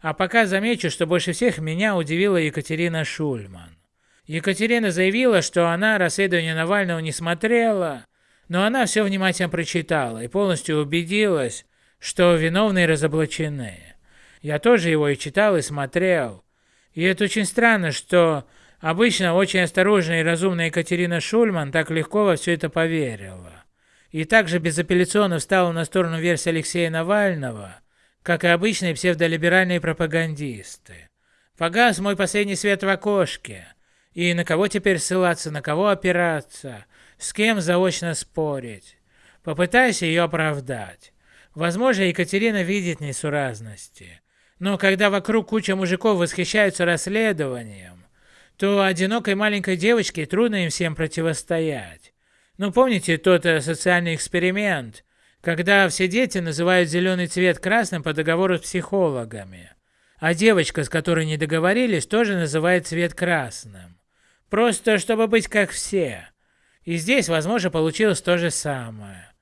А пока замечу, что больше всех меня удивила Екатерина Шульман. Екатерина заявила, что она расследование Навального не смотрела, но она все внимательно прочитала и полностью убедилась, что виновные разоблачены. Я тоже его и читал, и смотрел. И это очень странно, что обычно очень осторожная и разумная Екатерина Шульман так легко во все это поверила. И также безапелляционно встала на сторону версии Алексея Навального, как и обычные псевдолиберальные пропагандисты. Погас мой последний свет в окошке. И на кого теперь ссылаться, на кого опираться, с кем заочно спорить. Попытайся ее оправдать. Возможно, Екатерина видит несуразности. Но когда вокруг куча мужиков восхищаются расследованием, то одинокой маленькой девочке трудно им всем противостоять. Ну помните тот э, социальный эксперимент, когда все дети называют зеленый цвет красным по договору с психологами. А девочка, с которой не договорились, тоже называет цвет красным. Просто чтобы быть как все. И здесь, возможно, получилось то же самое.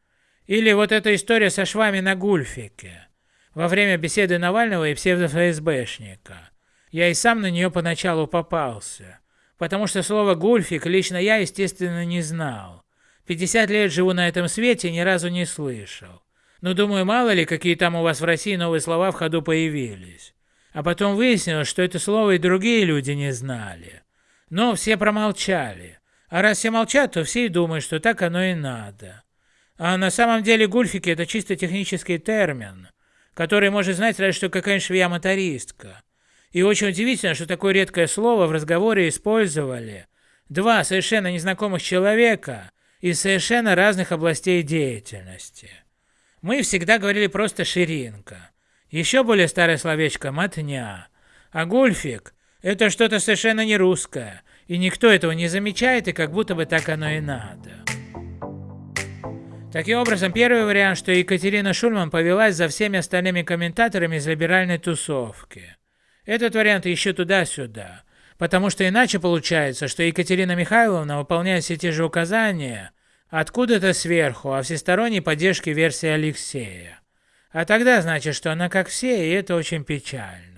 Или вот эта история со швами на гульфике. Во время беседы Навального и псевдо-ФСБшника. Я и сам на нее поначалу попался. Потому что слово «гульфик» лично я, естественно, не знал. 50 лет живу на этом свете, ни разу не слышал. Но думаю, мало ли, какие там у вас в России новые слова в ходу появились. А потом выяснилось, что это слово и другие люди не знали. Но все промолчали. А раз все молчат, то все и думают, что так оно и надо. А на самом деле гульфики это чисто технический термин, который может знать разве что какая-нибудь швея-мотористка. И очень удивительно, что такое редкое слово в разговоре использовали два совершенно незнакомых человека, из совершенно разных областей деятельности. Мы всегда говорили просто «ширинка». Еще более старое словечко «мотня». А гульфик – это что-то совершенно не русское, и никто этого не замечает, и как будто бы так оно и надо. Таким образом, первый вариант, что Екатерина Шульман повелась за всеми остальными комментаторами из либеральной тусовки. Этот вариант еще туда-сюда. Потому что иначе получается, что Екатерина Михайловна выполняет все те же указания, откуда-то сверху, о всесторонней поддержке версии Алексея. А тогда значит, что она как все, и это очень печально.